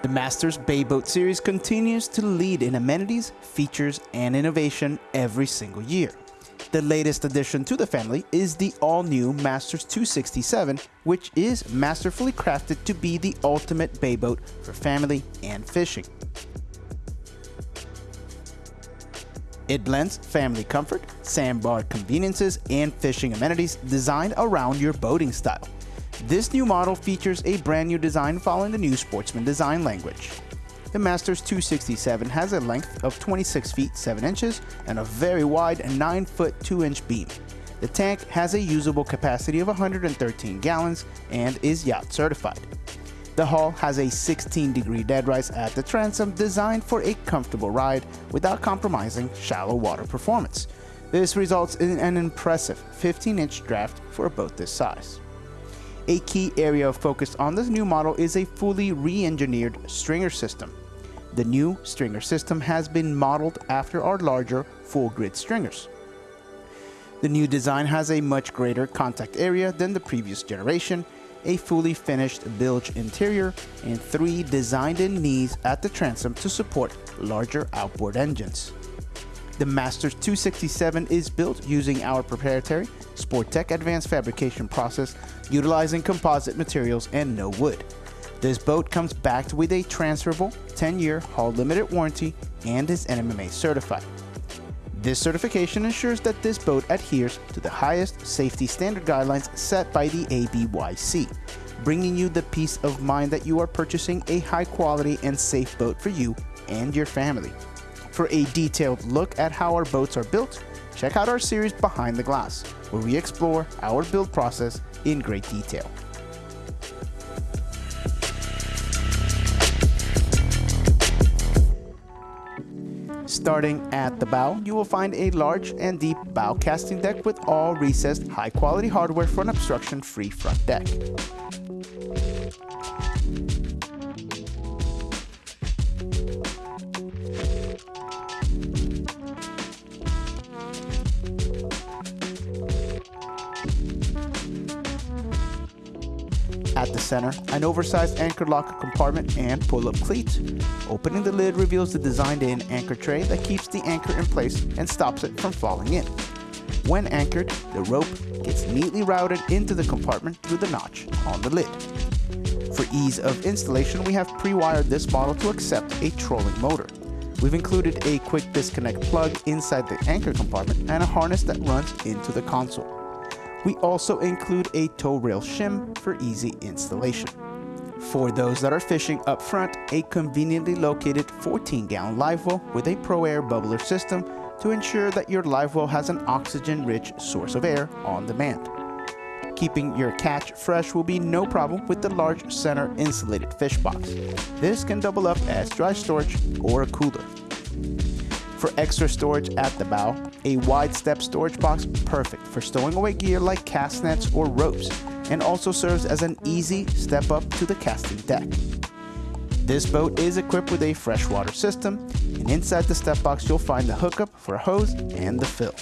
The Masters Bay Boat Series continues to lead in amenities, features, and innovation every single year. The latest addition to the family is the all-new Masters 267, which is masterfully crafted to be the ultimate bay boat for family and fishing. It blends family comfort, sandbar conveniences, and fishing amenities designed around your boating style. This new model features a brand new design following the new Sportsman design language. The Masters 267 has a length of 26 feet 7 inches and a very wide 9 foot 2 inch beam. The tank has a usable capacity of 113 gallons and is yacht certified. The hull has a 16 degree dead rise at the transom designed for a comfortable ride without compromising shallow water performance. This results in an impressive 15 inch draft for a boat this size. A key area of focus on this new model is a fully re-engineered stringer system. The new stringer system has been modeled after our larger full grid stringers. The new design has a much greater contact area than the previous generation, a fully finished bilge interior, and three designed-in knees at the transom to support larger outboard engines. The Masters 267 is built using our proprietary Sportech advanced fabrication process utilizing composite materials and no wood. This boat comes backed with a transferable 10-year hull limited warranty and is NMMA certified. This certification ensures that this boat adheres to the highest safety standard guidelines set by the ABYC, bringing you the peace of mind that you are purchasing a high quality and safe boat for you and your family. For a detailed look at how our boats are built, check out our series Behind the Glass, where we explore our build process in great detail. Starting at the bow, you will find a large and deep bow casting deck with all recessed high quality hardware for an obstruction free front deck. Center, an oversized anchor locker compartment and pull-up cleats. Opening the lid reveals the designed-in anchor tray that keeps the anchor in place and stops it from falling in. When anchored, the rope gets neatly routed into the compartment through the notch on the lid. For ease of installation, we have pre-wired this model to accept a trolling motor. We've included a quick disconnect plug inside the anchor compartment and a harness that runs into the console. We also include a tow rail shim for easy installation. For those that are fishing up front, a conveniently located 14 gallon live well with a Pro Air bubbler system to ensure that your live well has an oxygen rich source of air on demand. Keeping your catch fresh will be no problem with the large center insulated fish box. This can double up as dry storage or a cooler. For extra storage at the bow, a wide step storage box perfect for stowing away gear like cast nets or ropes, and also serves as an easy step up to the casting deck. This boat is equipped with a freshwater system, and inside the step box you'll find the hookup for a hose and the fill.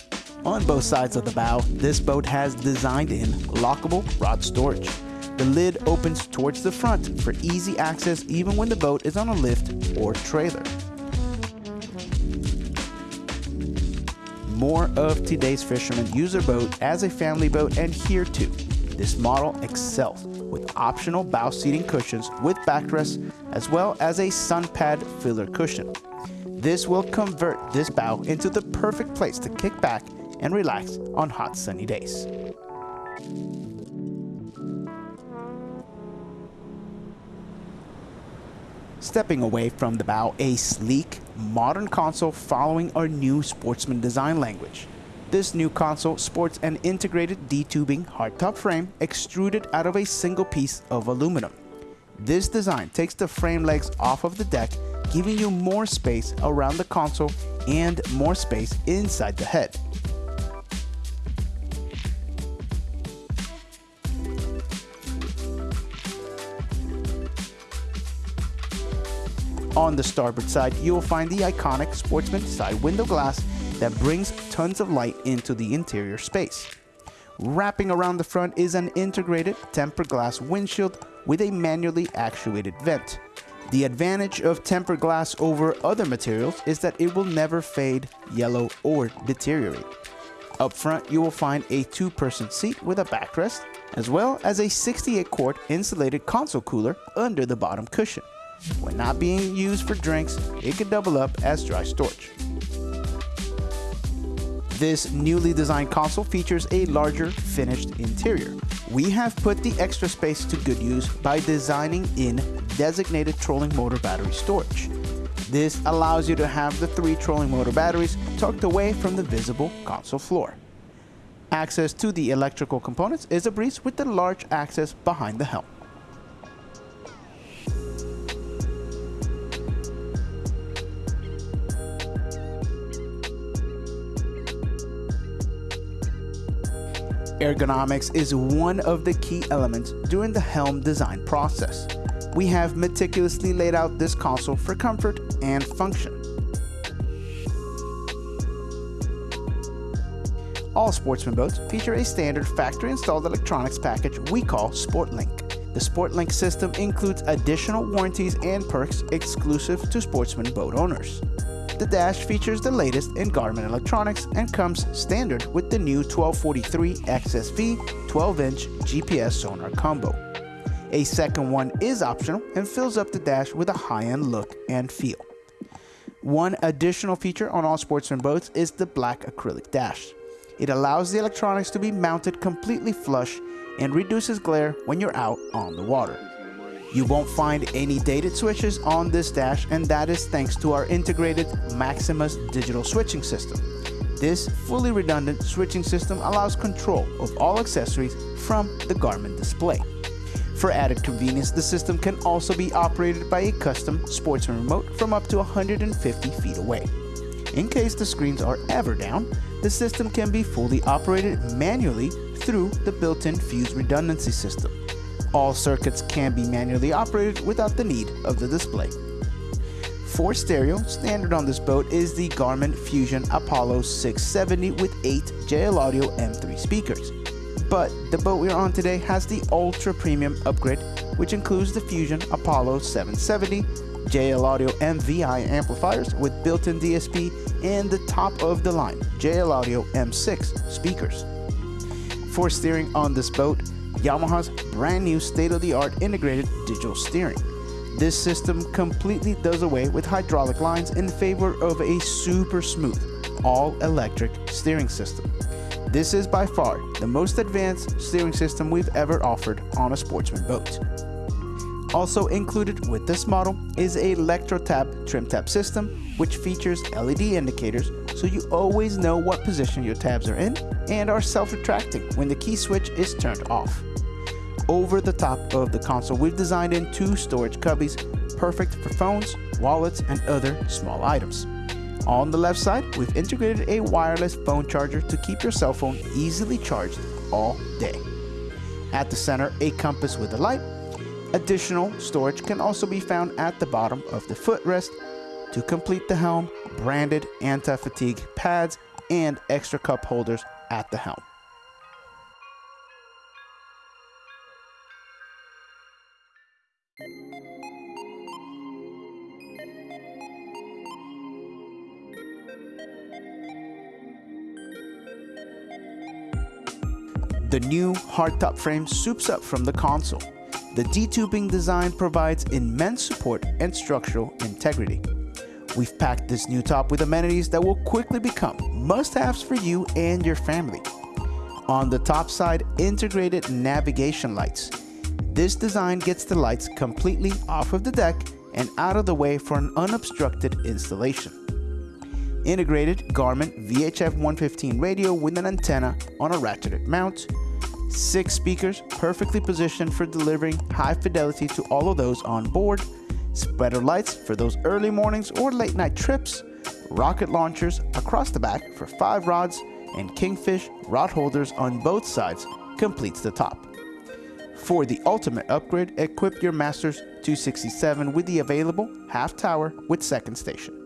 On both sides of the bow, this boat has designed in lockable rod storage. The lid opens towards the front for easy access even when the boat is on a lift or trailer. More of today's fishermen use their boat as a family boat and here too. This model excels with optional bow seating cushions with backrests as well as a sun pad filler cushion. This will convert this bow into the perfect place to kick back and relax on hot sunny days. Stepping away from the bow, a sleek, modern console following our new Sportsman design language. This new console sports an integrated D-tubing hardtop frame extruded out of a single piece of aluminum. This design takes the frame legs off of the deck, giving you more space around the console and more space inside the head. On the starboard side, you will find the iconic Sportsman side window glass that brings tons of light into the interior space. Wrapping around the front is an integrated tempered glass windshield with a manually actuated vent. The advantage of tempered glass over other materials is that it will never fade, yellow, or deteriorate. Up front, you will find a two-person seat with a backrest, as well as a 68-quart insulated console cooler under the bottom cushion. When not being used for drinks, it can double up as dry storage. This newly designed console features a larger finished interior. We have put the extra space to good use by designing in designated trolling motor battery storage. This allows you to have the three trolling motor batteries tucked away from the visible console floor. Access to the electrical components is a breeze with the large access behind the helm. Ergonomics is one of the key elements during the helm design process. We have meticulously laid out this console for comfort and function. All Sportsman boats feature a standard factory installed electronics package we call SportLink. The SportLink system includes additional warranties and perks exclusive to Sportsman boat owners. The dash features the latest in Garmin electronics and comes standard with the new 1243 XSV 12-inch GPS sonar combo. A second one is optional and fills up the dash with a high-end look and feel. One additional feature on all Sportsman boats is the black acrylic dash. It allows the electronics to be mounted completely flush and reduces glare when you're out on the water. You won't find any dated switches on this dash and that is thanks to our integrated Maximus digital switching system. This fully redundant switching system allows control of all accessories from the Garmin display. For added convenience, the system can also be operated by a custom Sportsman remote from up to 150 feet away. In case the screens are ever down, the system can be fully operated manually through the built-in fuse redundancy system. All circuits can be manually operated without the need of the display. For stereo, standard on this boat is the Garmin Fusion Apollo 670 with 8 JL Audio M3 speakers. But the boat we're on today has the ultra premium upgrade, which includes the Fusion Apollo 770, JL Audio MVI amplifiers with built-in DSP, and the top of the line JL Audio M6 speakers. For steering on this boat, Yamaha's brand new state-of-the-art integrated digital steering. This system completely does away with hydraulic lines in favor of a super smooth, all-electric steering system. This is by far the most advanced steering system we've ever offered on a sportsman boat. Also included with this model is a Lectrotab trim tab system which features LED indicators so you always know what position your tabs are in and are self-retracting when the key switch is turned off. Over the top of the console, we've designed in two storage cubbies, perfect for phones, wallets, and other small items. On the left side, we've integrated a wireless phone charger to keep your cell phone easily charged all day. At the center, a compass with a light. Additional storage can also be found at the bottom of the footrest. To complete the helm, branded anti-fatigue pads and extra cup holders at the helm. The new hardtop frame soups up from the console. The D-tubing design provides immense support and structural integrity. We've packed this new top with amenities that will quickly become must-haves for you and your family. On the top side, integrated navigation lights. This design gets the lights completely off of the deck and out of the way for an unobstructed installation. Integrated Garmin VHF 115 radio with an antenna on a ratcheted mount, six speakers perfectly positioned for delivering high fidelity to all of those on board, spreader lights for those early mornings or late night trips, rocket launchers across the back for five rods, and Kingfish rod holders on both sides completes the top. For the ultimate upgrade, equip your Masters 267 with the available half tower with second station.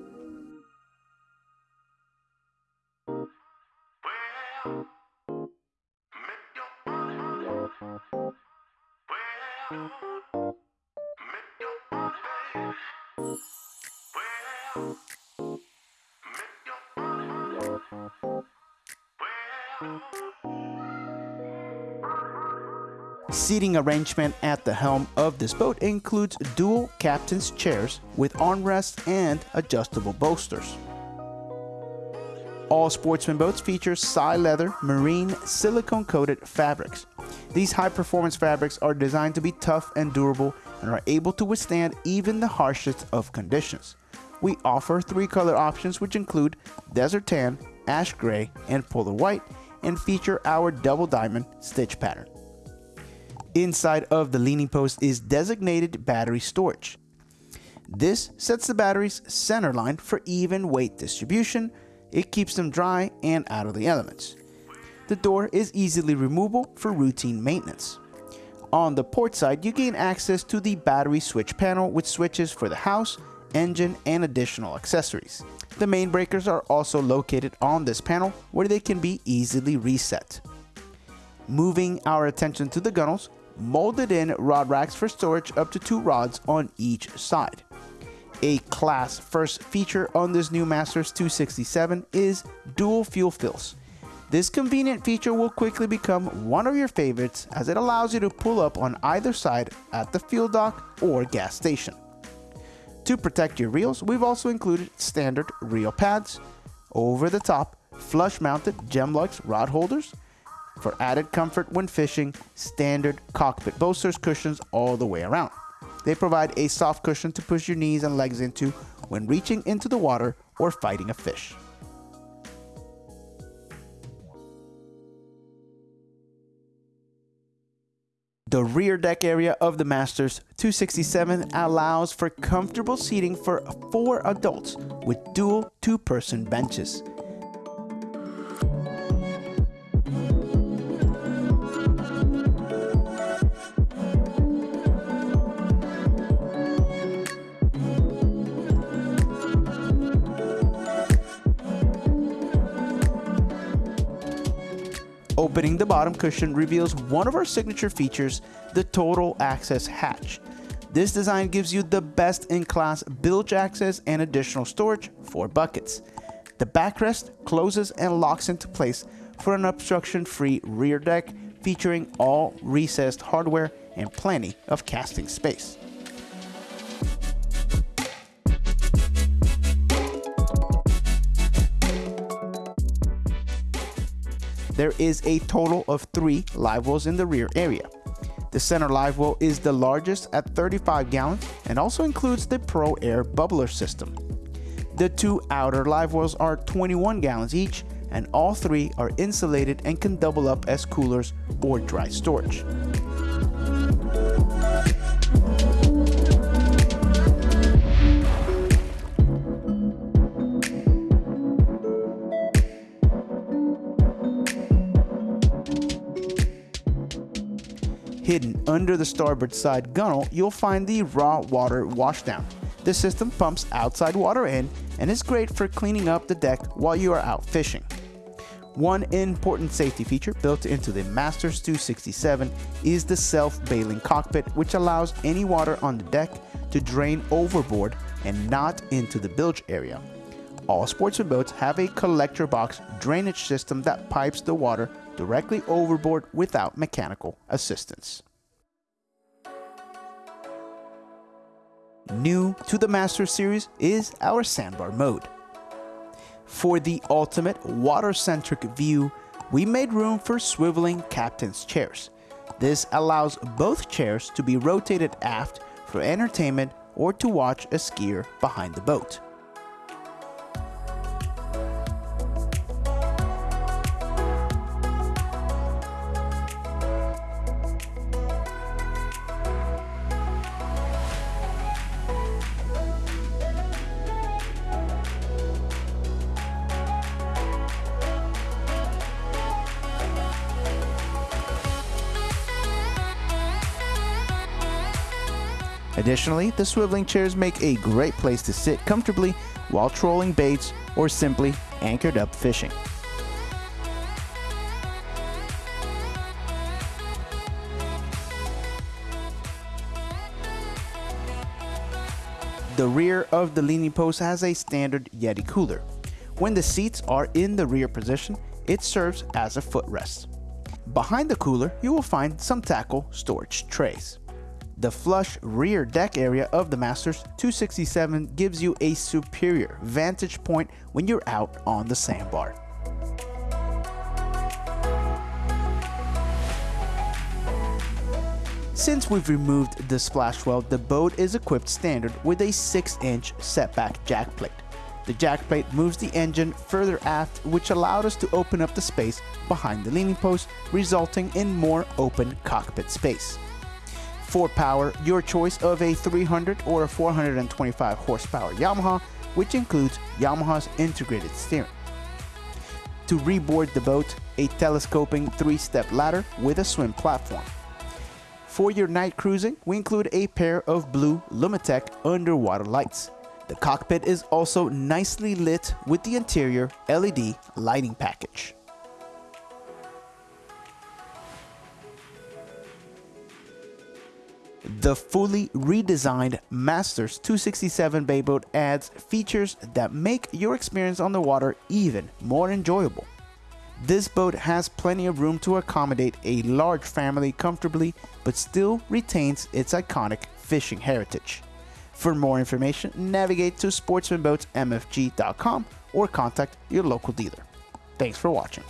Seating arrangement at the helm of this boat includes dual captain's chairs with armrests and adjustable bolsters. All sportsman boats feature Sileather marine silicone coated fabrics. These high performance fabrics are designed to be tough and durable and are able to withstand even the harshest of conditions. We offer three color options which include desert tan, ash gray, and polar white and feature our double diamond stitch pattern. Inside of the leaning post is designated battery storage. This sets the battery's center line for even weight distribution. It keeps them dry and out of the elements. The door is easily removable for routine maintenance. On the port side, you gain access to the battery switch panel with switches for the house, engine, and additional accessories. The main breakers are also located on this panel where they can be easily reset. Moving our attention to the gunnels, molded in rod racks for storage up to two rods on each side. A class first feature on this new Masters 267 is dual fuel fills. This convenient feature will quickly become one of your favorites as it allows you to pull up on either side at the fuel dock or gas station. To protect your reels, we've also included standard reel pads, over the top flush mounted Gemlux rod holders, for added comfort when fishing, standard cockpit bolsters cushions all the way around. They provide a soft cushion to push your knees and legs into when reaching into the water or fighting a fish. The rear deck area of the Masters 267 allows for comfortable seating for four adults with dual two-person benches. Opening the bottom cushion reveals one of our signature features, the Total Access Hatch. This design gives you the best in class bilge access and additional storage for buckets. The backrest closes and locks into place for an obstruction free rear deck featuring all recessed hardware and plenty of casting space. There is a total of three live wells in the rear area. The center live well is the largest at 35 gallons and also includes the Pro Air bubbler system. The two outer live wells are 21 gallons each and all three are insulated and can double up as coolers or dry storage. Hidden under the starboard side gunnel, you'll find the raw water washdown. The system pumps outside water in and is great for cleaning up the deck while you are out fishing. One important safety feature built into the Masters 267 is the self-bailing cockpit which allows any water on the deck to drain overboard and not into the bilge area. All sportsman boats have a collector box drainage system that pipes the water directly overboard without mechanical assistance. New to the Master Series is our sandbar mode. For the ultimate water-centric view, we made room for swiveling captain's chairs. This allows both chairs to be rotated aft for entertainment or to watch a skier behind the boat. Additionally, the swiveling chairs make a great place to sit comfortably while trolling baits or simply anchored up fishing. The rear of the leaning post has a standard Yeti cooler. When the seats are in the rear position, it serves as a footrest. Behind the cooler, you will find some tackle storage trays. The flush rear deck area of the Masters 267 gives you a superior vantage point when you're out on the sandbar. Since we've removed the splash well, the boat is equipped standard with a 6-inch setback jack plate. The jack plate moves the engine further aft which allowed us to open up the space behind the leaning post, resulting in more open cockpit space. For power, your choice of a 300 or a 425 horsepower Yamaha, which includes Yamaha's integrated steering. To reboard the boat, a telescoping three-step ladder with a swim platform. For your night cruising, we include a pair of blue Lumitec underwater lights. The cockpit is also nicely lit with the interior LED lighting package. The fully redesigned Masters 267 Bayboat adds features that make your experience on the water even more enjoyable. This boat has plenty of room to accommodate a large family comfortably, but still retains its iconic fishing heritage. For more information, navigate to sportsmanboatsmfg.com or contact your local dealer. Thanks for watching.